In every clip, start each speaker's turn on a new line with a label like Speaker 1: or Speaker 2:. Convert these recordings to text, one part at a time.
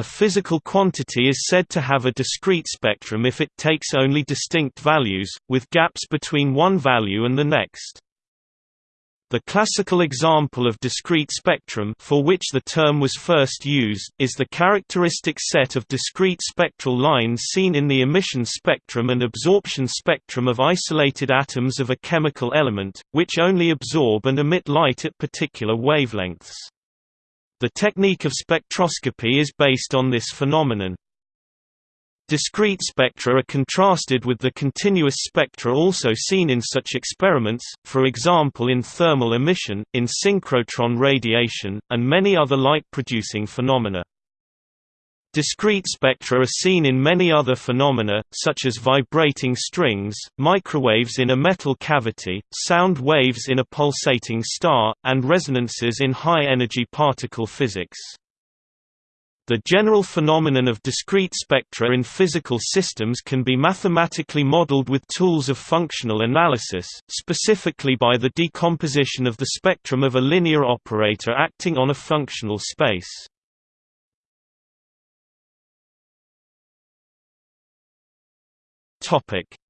Speaker 1: A physical quantity is said to have a discrete spectrum if it takes only distinct values, with gaps between one value and the next. The classical example of discrete spectrum for which the term was first used, is the characteristic set of discrete spectral lines seen in the emission spectrum and absorption spectrum of isolated atoms of a chemical element, which only absorb and emit light at particular wavelengths. The technique of spectroscopy is based on this phenomenon. Discrete spectra are contrasted with the continuous spectra also seen in such experiments, for example in thermal emission, in synchrotron radiation, and many other light-producing phenomena. Discrete spectra are seen in many other phenomena, such as vibrating strings, microwaves in a metal cavity, sound waves in a pulsating star, and resonances in high-energy particle physics. The general phenomenon of discrete spectra in physical systems can be mathematically modeled with tools of functional analysis, specifically by the decomposition of the spectrum of a linear operator acting on a functional space.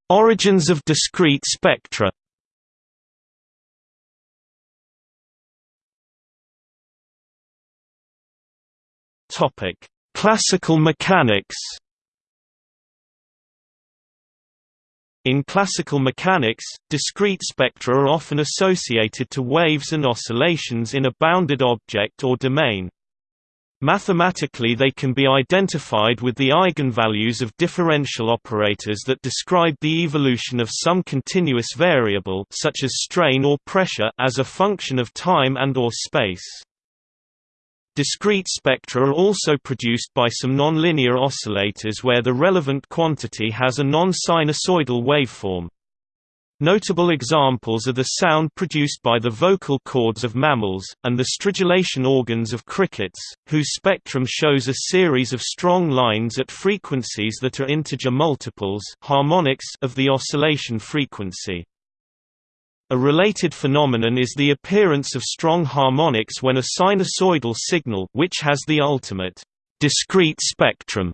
Speaker 1: Origins of discrete spectra Topic: Classical mechanics. In classical mechanics, discrete spectra are often associated to waves and oscillations in a bounded object or domain. Mathematically they can be identified with the eigenvalues of differential operators that describe the evolution of some continuous variable such as strain or pressure as a function of time and or space. Discrete spectra are also produced by some nonlinear oscillators where the relevant quantity has a non-sinusoidal waveform. Notable examples are the sound produced by the vocal cords of mammals, and the stridulation organs of crickets, whose spectrum shows a series of strong lines at frequencies that are integer multiples harmonics of the oscillation frequency. A related phenomenon is the appearance of strong harmonics when a sinusoidal signal which has the ultimate discrete spectrum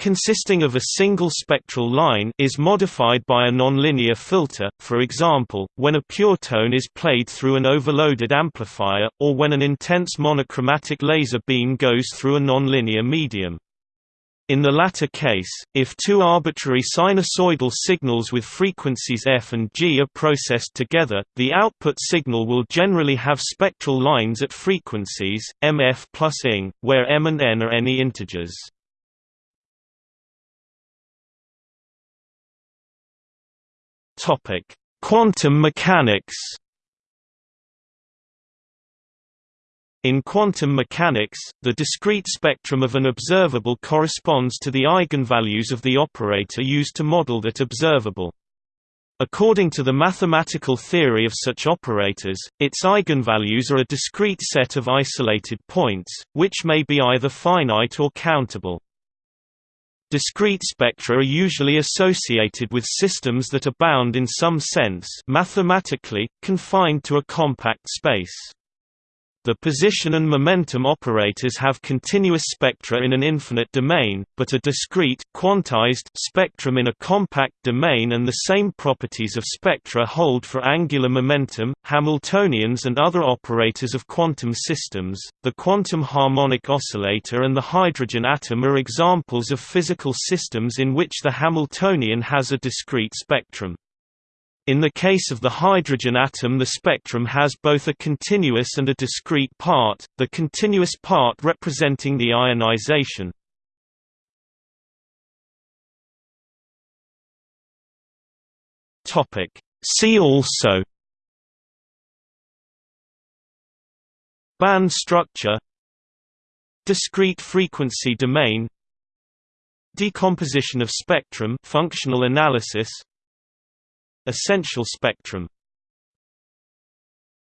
Speaker 1: consisting of a single spectral line is modified by a nonlinear filter, for example, when a pure tone is played through an overloaded amplifier, or when an intense monochromatic laser beam goes through a nonlinear medium. In the latter case, if two arbitrary sinusoidal signals with frequencies f and g are processed together, the output signal will generally have spectral lines at frequencies, mf plus ing, where m and n are any integers. Quantum mechanics In quantum mechanics, the discrete spectrum of an observable corresponds to the eigenvalues of the operator used to model that observable. According to the mathematical theory of such operators, its eigenvalues are a discrete set of isolated points, which may be either finite or countable. Discrete spectra are usually associated with systems that are bound in some sense mathematically, confined to a compact space. The position and momentum operators have continuous spectra in an infinite domain, but a discrete quantized spectrum in a compact domain and the same properties of spectra hold for angular momentum, Hamiltonians and other operators of quantum systems. The quantum harmonic oscillator and the hydrogen atom are examples of physical systems in which the Hamiltonian has a discrete spectrum. In the case of the hydrogen atom the spectrum has both a continuous and a discrete part, the continuous part representing the ionization. See also Band structure Discrete frequency domain Decomposition of spectrum functional analysis Essential spectrum